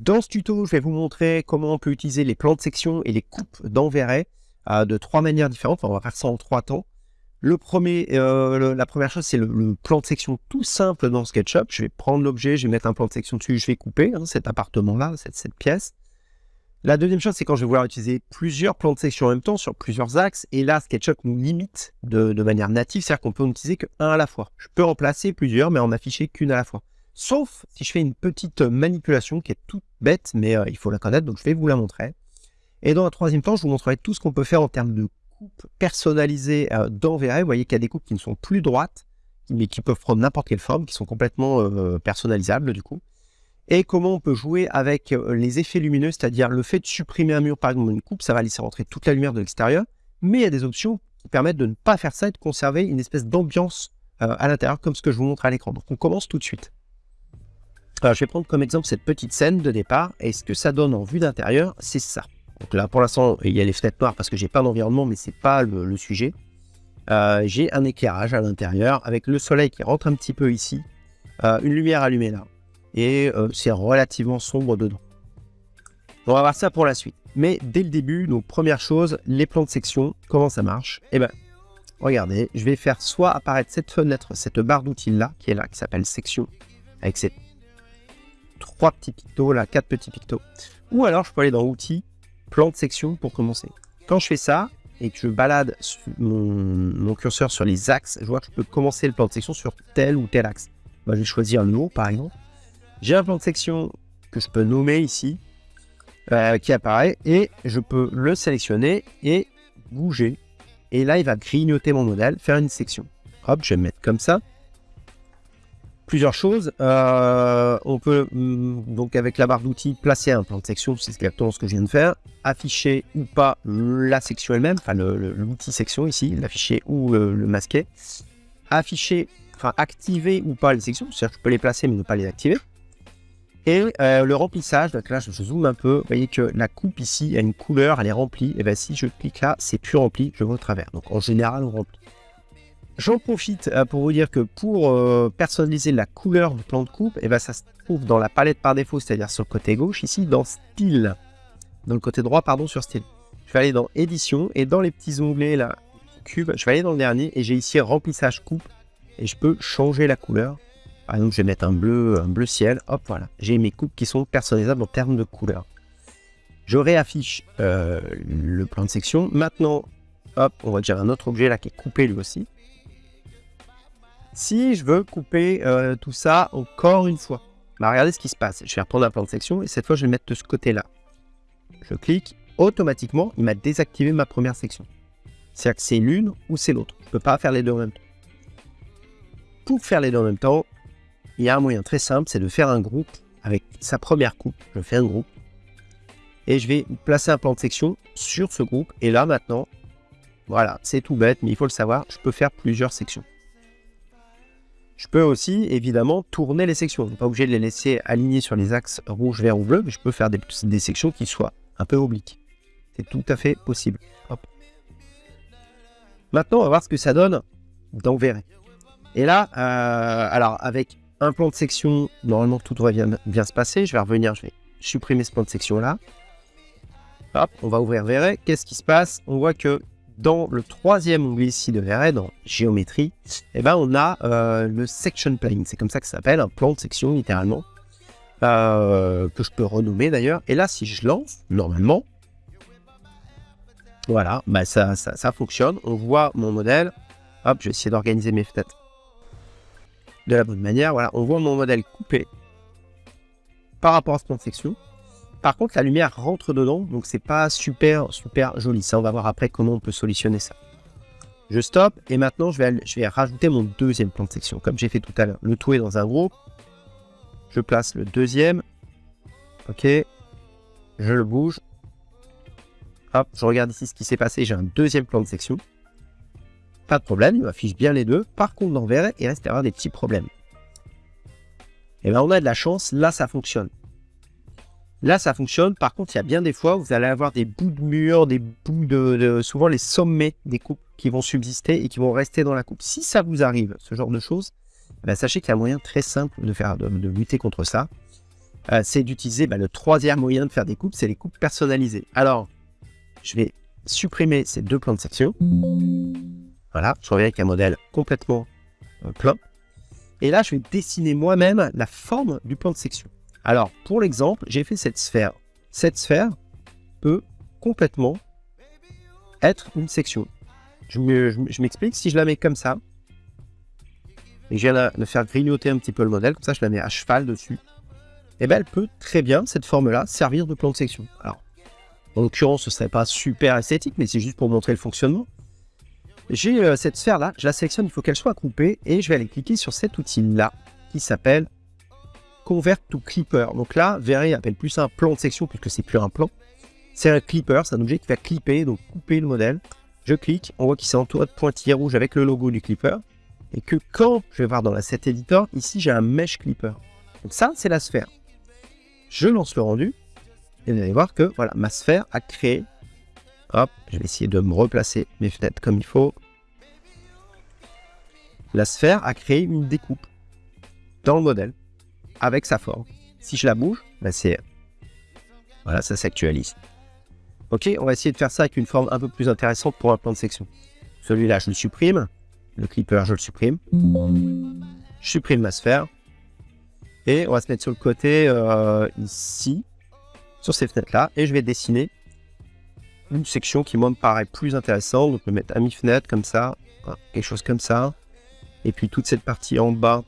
Dans ce tuto, je vais vous montrer comment on peut utiliser les plans de section et les coupes d'enverrai euh, de trois manières différentes. on va faire ça en trois temps. Euh, la première chose, c'est le, plan de section tout simple dans SketchUp. Je vais prendre l'objet, je vais mettre un plan de section dessus, je vais couper hein, cet appartement-là, cette, cette pièce. La deuxième chose, c'est quand je vais vouloir utiliser plusieurs plans de section en même temps sur plusieurs axes. Et là, SketchUp nous limite de, de manière native, c'est-à-dire qu'on peut en utiliser qu'un à la fois. Je peux remplacer plusieurs, mais en afficher qu'une à la fois. Sauf si je fais une petite manipulation qui est toute bête, mais euh, il faut la connaître, donc je vais vous la montrer. Et dans un troisième temps, je vous montrerai tout ce qu'on peut faire en termes de coupe personnalisée euh, d'enverrai. Vous voyez qu'il y a des coupes qui ne sont plus droites, mais qui peuvent prendre n'importe quelle forme, qui sont complètement euh, personnalisables du coup. Et comment on peut jouer avec les effets lumineux, c'est-à-dire le fait de supprimer un mur, par exemple, une coupe, ça va laisser rentrer toute la lumière de l'extérieur, mais il y a des options qui permettent de ne pas faire ça et de conserver une espèce d'ambiance à l'intérieur, comme ce que je vous montre à l'écran. Donc on commence tout de suite. Je vais prendre comme exemple cette petite scène de départ. Et ce que ça donne en vue d'intérieur, c'est ça. Donc là, pour l'instant, il y a les fenêtres noires parce que j'ai pas d'environnement, mais c'est pas le, sujet. Euh, j'ai un éclairage à l'intérieur avec le soleil qui rentre un petit peu ici, euh, une lumière allumée là, et euh, c'est relativement sombre dedans. On va voir ça pour la suite. Mais dès le début, donc première chose, les plans de section, comment ça marche? Eh ben, regardez, je vais faire soit apparaître cette fenêtre, cette barre d'outils là, qui est là, qui s'appelle section, avec cette trois petits pictos, là, quatre petits pictos. Ou alors, je peux aller dans Outils, Plan de section pour commencer. Quand je fais ça, et que je balade mon, curseur sur les axes, je vois que je peux commencer le plan de section sur tel ou tel axe. Moi, je vais choisir le haut, par exemple. J'ai un plan de section que je peux nommer ici, euh, qui apparaît, et je peux le sélectionner et bouger. Et là, il va grignoter mon modèle, faire une section. Hop, je vais me mettre comme ça plusieurs choses. Euh, on peut mm, donc avec la barre d'outils placer un plan de section, c'est exactement ce que je viens de faire. Afficher ou pas la section elle-même, enfin l'outil section ici, l'afficher ou le, masquer. Afficher, enfin activer ou pas les sections, c'est-à-dire que je peux les placer mais ne pas les activer. Et euh, le remplissage, donc là je, zoome un peu, vous voyez que la coupe ici a une couleur, elle est remplie, et bien si je clique là, c'est plus rempli, je vois au travers. Donc en général on remplit. J'en profite euh, pour vous dire que pour euh, personnaliser la couleur du plan de coupe, eh ben, ça se trouve dans la palette par défaut, c'est-à-dire sur le côté gauche, ici, dans Style. Dans le côté droit, pardon, sur Style. Je vais aller dans Édition, et dans les petits onglets, là, Cube, je vais aller dans le dernier, et j'ai ici Remplissage coupe, et je peux changer la couleur. Par exemple, je vais mettre un bleu, un bleu ciel, hop, voilà. J'ai mes coupes qui sont personnalisables en termes de couleur. Je réaffiche euh, le plan de section. Maintenant, hop, on va dire un autre objet là qui est coupé lui aussi. Si je veux couper euh, tout ça encore une fois, bah regardez ce qui se passe. Je vais reprendre un plan de section et cette fois je vais le mettre de ce côté-là. Je clique, automatiquement il m'a désactivé ma première section. C'est-à-dire que c'est l'une ou c'est l'autre. Je ne peux pas faire les deux en même temps. Pour faire les deux en même temps, il y a un moyen très simple, c'est de faire un groupe avec sa première coupe. Je fais un groupe et je vais placer un plan de section sur ce groupe. Et là maintenant, voilà, c'est tout bête, mais il faut le savoir, je peux faire plusieurs sections. Je peux aussi, évidemment, tourner les sections. Je n'ai pas obligé de les laisser alignées sur les axes rouge, vert ou bleu, mais je peux faire des, sections qui soient un peu obliques. C'est tout à fait possible. Maintenant, on va voir ce que ça donne dans Verré. Et là, euh, alors avec un plan de section, normalement tout devrait bien, se passer. Je vais revenir, je vais supprimer ce plan de section là. Hop, on va ouvrir Verré. Qu'est-ce qui se passe? On voit que dans le troisième onglet ici de VRE, dans géométrie, eh ben, on a euh, le section plane. C'est comme ça que ça s'appelle, un plan de section littéralement, euh, que je peux renommer d'ailleurs. Et là, si je lance, normalement, voilà, bah ça, ça, fonctionne. On voit mon modèle. Hop, je vais essayer d'organiser mes fenêtres de la bonne manière. Voilà, on voit mon modèle coupé par rapport à ce plan de section. Par contre, la lumière rentre dedans, donc c'est pas super, super joli. Ça, on va voir après comment on peut solutionner ça. Je stoppe et maintenant, je vais, rajouter mon deuxième plan de section, comme j'ai fait tout à l'heure. Le tout est dans un groupe. Je place le deuxième. Ok. Je le bouge. Hop, je regarde ici ce qui s'est passé. J'ai un deuxième plan de section. Pas de problème, il m'affiche bien les deux. Par contre, dans vert, il reste à avoir des petits problèmes. Et eh bien, on a de la chance. Là, ça fonctionne. Là, ça fonctionne. Par contre, il y a bien des fois où vous allez avoir des bouts de mur, des bouts de, souvent les sommets des coupes qui vont subsister et qui vont rester dans la coupe. Si ça vous arrive, ce genre de choses, eh ben, sachez qu'il y a un moyen très simple de faire, de, lutter contre ça. euh, c'est d'utiliser bah, le troisième moyen de faire des coupes, c'est les coupes personnalisées. Alors, je vais supprimer ces deux plans de section. Voilà, je reviens avec un modèle complètement euh, plein. Et là, je vais dessiner moi-même la forme du plan de section. Alors, pour l'exemple, j'ai fait cette sphère. Cette sphère peut complètement être une section. Je m'explique, si je la mets comme ça, et je viens de faire grignoter un petit peu le modèle, comme ça je la mets à cheval dessus, et eh bien elle peut très bien, cette forme-là, servir de plan de section. Alors, en l'occurrence, ce serait pas super esthétique, mais c'est juste pour montrer le fonctionnement. J'ai euh, cette sphère-là, je la sélectionne, il faut qu'elle soit coupée, et je vais aller cliquer sur cet outil-là, qui s'appelle Convert to Clipper. Donc là, verrez, appelle plus un plan de section, puisque c'est plus un plan. C'est un clipper, c'est un objet qui va clipper, donc couper le modèle. Je clique, on voit qu'il s'est entouré de pointillés rouges avec le logo du clipper. Et que quand je vais voir dans l'asset editor, ici j'ai un mesh clipper. Donc ça, c'est la sphère. Je lance le rendu. Et vous allez voir que voilà, ma sphère a créé. Hop, je vais essayer de me replacer mes fenêtres comme il faut. La sphère a créé une découpe dans le modèle avec sa forme. Si je la bouge, ben c'est... Voilà, ça s'actualise. Ok, on va essayer de faire ça avec une forme un peu plus intéressante pour un plan de section. Celui-là, je le supprime. Le clipper, je le supprime. Je supprime ma sphère. Et on va se mettre sur le côté euh, ici, sur ces fenêtres-là. Et je vais dessiner une section qui, moi, me paraît plus intéressante. Donc, je vais mettre à mi-fenêtre, comme ça. quelque chose comme ça. Et puis, toute cette partie en bas.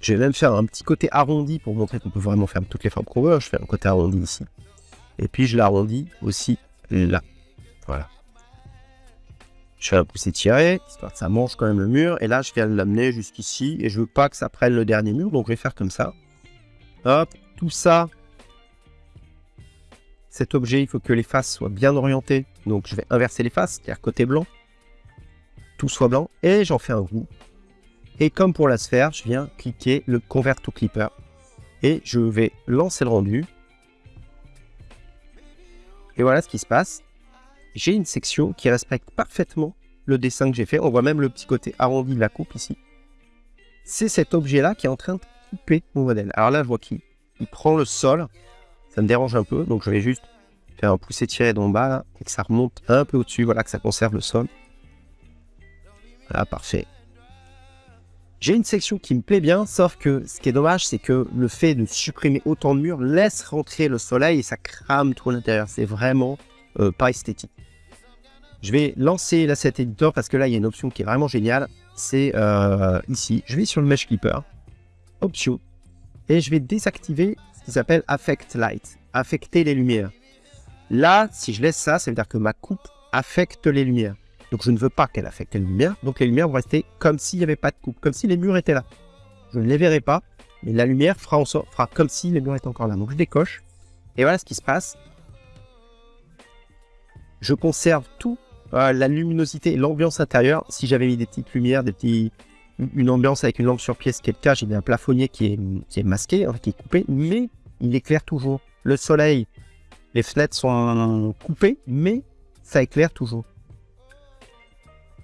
Je vais même faire un petit côté arrondi pour montrer qu'on peut vraiment faire toutes les formes qu'on veut. Je fais un côté arrondi ici. Et puis, je l'arrondis aussi là. Voilà. Je fais un pouce tiré, histoire que ça mange quand même le mur. Et là, je viens l'amener jusqu'ici. Et je veux pas que ça prenne le dernier mur. Donc, je vais faire comme ça. Hop, tout ça. Cet objet, il faut que les faces soient bien orientées. Donc, je vais inverser les faces, c'est-à-dire côté blanc. Tout soit blanc. Et j'en fais un roux. Et comme pour la sphère, je viens cliquer le Convert to Clipper. Et je vais lancer le rendu. Et voilà ce qui se passe j'ai une section qui respecte parfaitement le dessin que j'ai fait. On voit même le petit côté arrondi de la coupe ici. C'est cet objet-là qui est en train de couper mon modèle. Alors là, je vois qu'il prend le sol. Ça me dérange un peu, donc je vais juste faire un pouce tiré d'en bas et que ça remonte un peu au-dessus. Voilà, que ça conserve le sol. Voilà, parfait. J'ai une section qui me plaît bien, sauf que ce qui est dommage, c'est que le fait de supprimer autant de murs laisse rentrer le soleil et ça crame tout l'intérieur. C'est vraiment euh, pas esthétique. Je vais lancer l'asset editor parce que là, il y a une option qui est vraiment géniale. C'est euh, ici. Je vais sur le Mesh Clipper, Option, et je vais désactiver ce qui s'appelle Affect Light, affecter les lumières. Là, si je laisse ça, ça veut dire que ma coupe affecte les lumières. Donc je ne veux pas qu'elle affecte les lumières. Donc les lumières vont rester comme s'il n'y avait pas de coupe, comme si les murs étaient là. Je ne les verrai pas, mais la lumière fera, comme si les murs étaient encore là. Donc je décoche. Et voilà ce qui se passe. Je conserve tout euh, la luminosité et l'ambiance intérieure. Si j'avais mis des petites lumières, des petits, une ambiance avec une lampe sur pièce, qui est le cas, j'ai un plafonnier qui est, qui est masqué, hein, qui est coupé, mais il éclaire toujours. Le soleil, les fenêtres sont coupées, mais ça éclaire toujours.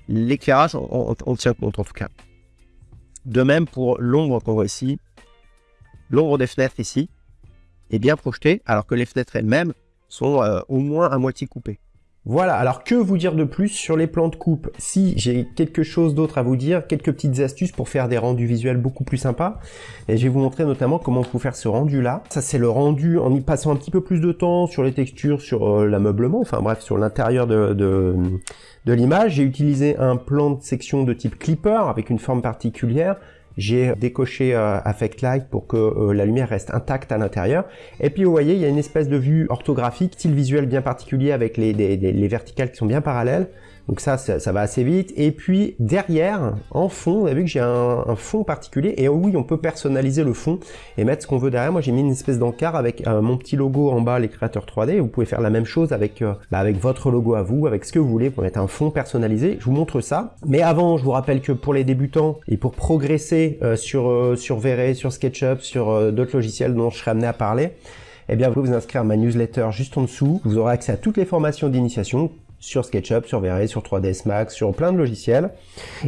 L'éclairage, on, tient compte en tout cas. De même pour l'ombre qu'on voit ici. L'ombre des fenêtres ici est bien projetée, alors que les fenêtres elles-mêmes sont euh, au moins à moitié coupées. Voilà, alors que vous dire de plus sur les plans de coupe? Si j'ai quelque chose d'autre à vous dire, quelques petites astuces pour faire des rendus visuels beaucoup plus sympas, et je vais vous montrer notamment comment vous faire ce rendu là. Ça c'est le rendu en y passant un petit peu plus de temps sur les textures, sur euh, l'ameublement, enfin bref, sur l'intérieur de, de, de l'image. J'ai utilisé un plan de section de type clipper avec une forme particulière j'ai décoché euh, Affect Light pour que euh, la lumière reste intacte à l'intérieur. Et puis vous voyez, il y a une espèce de vue orthographique, style visuel bien particulier avec les, les verticales qui sont bien parallèles. Donc ça, ça, va assez vite. Et puis derrière, en fond, vous avez vu que j'ai un, fond particulier. Et oui, on peut personnaliser le fond et mettre ce qu'on veut derrière. Moi, j'ai mis une espèce d'encart avec euh, mon petit logo en bas, les créateurs 3D. Vous pouvez faire la même chose avec, euh, bah, avec votre logo à vous, avec ce que vous voulez pour mettre un fond personnalisé. Je vous montre ça. Mais avant, je vous rappelle que pour les débutants et pour progresser euh, sur, sur V-Ray, sur SketchUp, sur d'autres logiciels dont je serai amené à parler, eh bien, vous pouvez vous inscrire à ma newsletter juste en dessous. Vous aurez accès à toutes les formations d'initiation sur SketchUp, sur V-Ray, sur 3ds Max, sur plein de logiciels.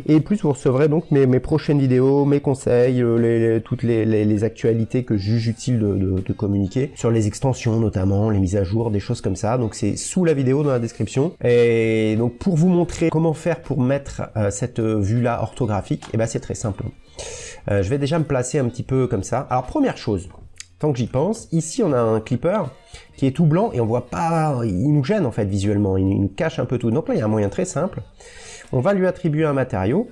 Et plus vous recevrez donc mes, prochaines vidéos, mes conseils, euh, toutes les, actualités que je juge utile de, communiquer, sur les extensions notamment, les mises à jour, des choses comme ça. Donc c'est sous la vidéo dans la description. Et donc pour vous montrer comment faire pour mettre euh, cette vue-là orthographique, et eh ben c'est très simple. Euh, je vais déjà me placer un petit peu comme ça. Alors première chose, tant que j'y pense, ici on a un clipper qui est tout blanc et on voit pas, il nous gêne en fait visuellement, il nous cache un peu tout. Donc là il y a un moyen très simple, on va lui attribuer un matériau,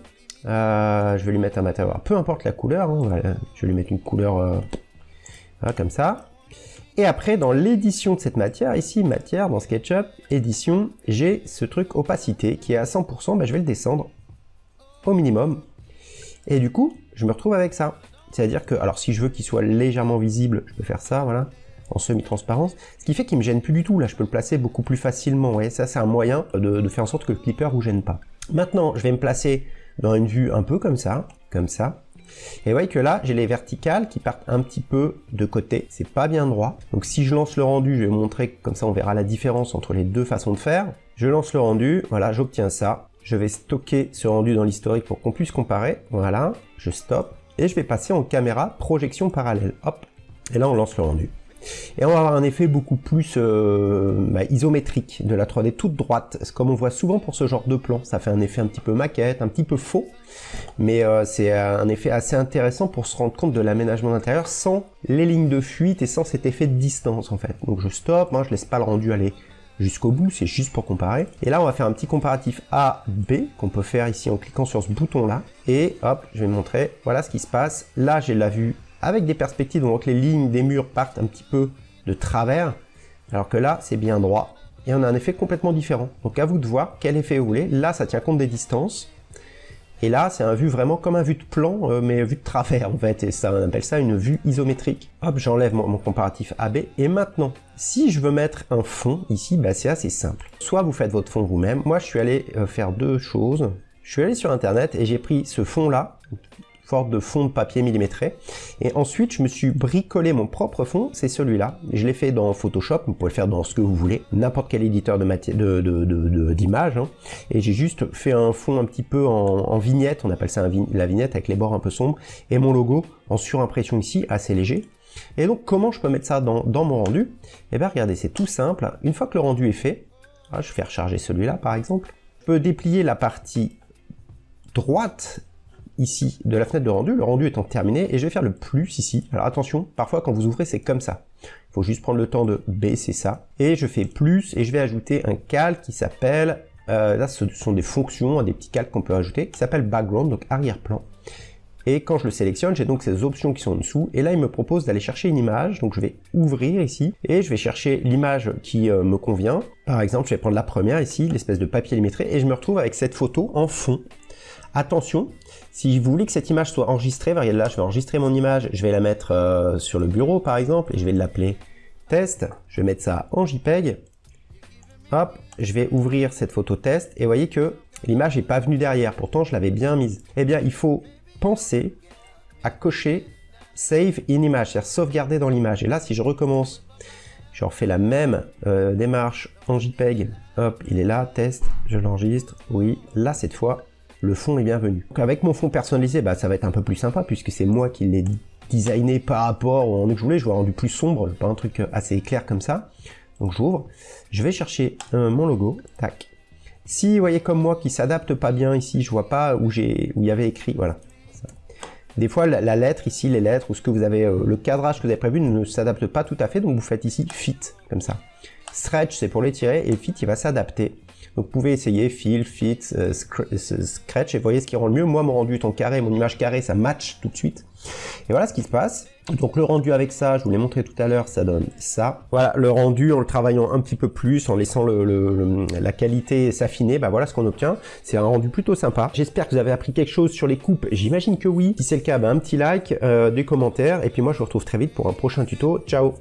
euh, je vais lui mettre un matériau, peu importe la couleur, hein, je vais lui mettre une couleur euh, comme ça. Et après, dans l'édition de cette matière, ici, matière, dans SketchUp, édition, j'ai ce truc opacité qui est à 100%, ben, je vais le descendre au minimum. Et du coup, je me retrouve avec ça. C'est-à-dire que, alors si je veux qu'il soit légèrement visible, je peux faire ça, voilà, en semi-transparence. Ce qui fait qu'il me gêne plus du tout, là je peux le placer beaucoup plus facilement. Voyez, ça c'est un moyen de, faire en sorte que le clipper vous gêne pas. Maintenant, je vais me placer dans une vue un peu comme ça, comme ça. Et vous voyez que là, j'ai les verticales qui partent un petit peu de côté. C'est pas bien droit. Donc si je lance le rendu, je vais vous montrer, comme ça on verra la différence entre les deux façons de faire. Je lance le rendu, voilà, j'obtiens ça. Je vais stocker ce rendu dans l'historique pour qu'on puisse comparer. Voilà, je stoppe et je vais passer en caméra projection parallèle. Hop, et là on lance le rendu. Et on va avoir un effet beaucoup plus euh, bah, isométrique de la 3D toute droite, comme on voit souvent pour ce genre de plan. Ça fait un effet un petit peu maquette, un petit peu faux, mais euh, c'est un effet assez intéressant pour se rendre compte de l'aménagement d'intérieur sans les lignes de fuite et sans cet effet de distance en fait. Donc je stoppe, moi je laisse pas le rendu aller jusqu'au bout, c'est juste pour comparer. Et là, on va faire un petit comparatif A-B qu'on peut faire ici en cliquant sur ce bouton-là. Et hop, je vais montrer, voilà ce qui se passe. Là, j'ai la vue avec des perspectives, donc les lignes des murs partent un petit peu de travers, alors que là, c'est bien droit. Et on a un effet complètement différent. Donc à vous de voir quel effet vous voulez. Là, ça tient compte des distances. Et là, c'est un vue vraiment comme un vue de plan, euh, mais vue de travers en fait. Et ça, on appelle ça une vue isométrique. Hop, j'enlève mon, comparatif AB. Et maintenant, si je veux mettre un fond ici, bah, c'est assez simple. Soit vous faites votre fond vous-même. Moi, je suis allé euh, faire deux choses. Je suis allé sur Internet et j'ai pris ce fond-là, forte de fond de papier millimétré. Et ensuite, je me suis bricolé mon propre fond, c'est celui-là. Je l'ai fait dans Photoshop, vous pouvez le faire dans ce que vous voulez, n'importe quel éditeur d'image. De, de, de, hein. Et j'ai juste fait un fond un petit peu en, vignette, on appelle ça la vignette avec les bords un peu sombres, et mon logo en surimpression ici, assez léger. Et donc, comment je peux mettre ça dans, dans mon rendu? Eh bien, regardez, c'est tout simple. Une fois que le rendu est fait, ah, je vais recharger celui-là par exemple, je peux déplier la partie droite ici de la fenêtre de rendu, le rendu étant terminé, et je vais faire le plus ici. Alors attention, parfois quand vous ouvrez, c'est comme ça. Il faut juste prendre le temps de baisser ça. Et je fais plus, et je vais ajouter un calque qui s'appelle, euh, là ce sont des fonctions, des petits calques qu'on peut ajouter, qui s'appelle background, donc arrière-plan. Et quand je le sélectionne, j'ai donc ces options qui sont en dessous. Et là, il me propose d'aller chercher une image. Donc je vais ouvrir ici et je vais chercher l'image qui euh, me convient. Par exemple, je vais prendre la première ici, l'espèce de papier illustré, et je me retrouve avec cette photo en fond. Attention, si vous voulez que cette image soit enregistrée, regardez là, je vais enregistrer mon image, je vais la mettre euh, sur le bureau par exemple, et je vais l'appeler test, je vais mettre ça en JPEG, hop, je vais ouvrir cette photo test, et vous voyez que l'image n'est pas venue derrière, pourtant je l'avais bien mise. Eh bien, il faut penser à cocher Save in Image, c'est-à-dire sauvegarder dans l'image. Et là, si je recommence, je refais la même euh, démarche en JPEG, hop, il est là, test, je l'enregistre, oui, là cette fois, le fond est bienvenu. Avec mon fond personnalisé, bah, ça va être un peu plus sympa puisque c'est moi qui l'ai designé par rapport au rendu que je voulais. Je veux rendu plus sombre, pas un truc assez clair comme ça. Donc j'ouvre, je vais chercher euh, mon logo, tac. Si vous voyez comme moi qui s'adapte pas bien ici, je vois pas où j'ai où il y avait écrit, voilà. Des fois, la, lettre ici, les lettres ou ce que vous avez, euh, le cadrage que vous avez prévu ne s'adapte pas tout à fait, donc vous faites ici fit comme ça. Stretch, c'est pour l'étirer et fit, il va s'adapter donc vous pouvez essayer fill, fit, euh, scratch et voyez ce qui rend le mieux. Moi mon rendu étant carré, mon image carrée, ça match tout de suite. Et voilà ce qui se passe. Donc le rendu avec ça, je vous l'ai montré tout à l'heure, ça donne ça. Voilà, le rendu en le travaillant un petit peu plus, en laissant la qualité s'affiner, bah voilà ce qu'on obtient. C'est un rendu plutôt sympa. J'espère que vous avez appris quelque chose sur les coupes, j'imagine que oui. Si c'est le cas, bah, un petit like, euh, des commentaires, et puis moi je vous retrouve très vite pour un prochain tuto. Ciao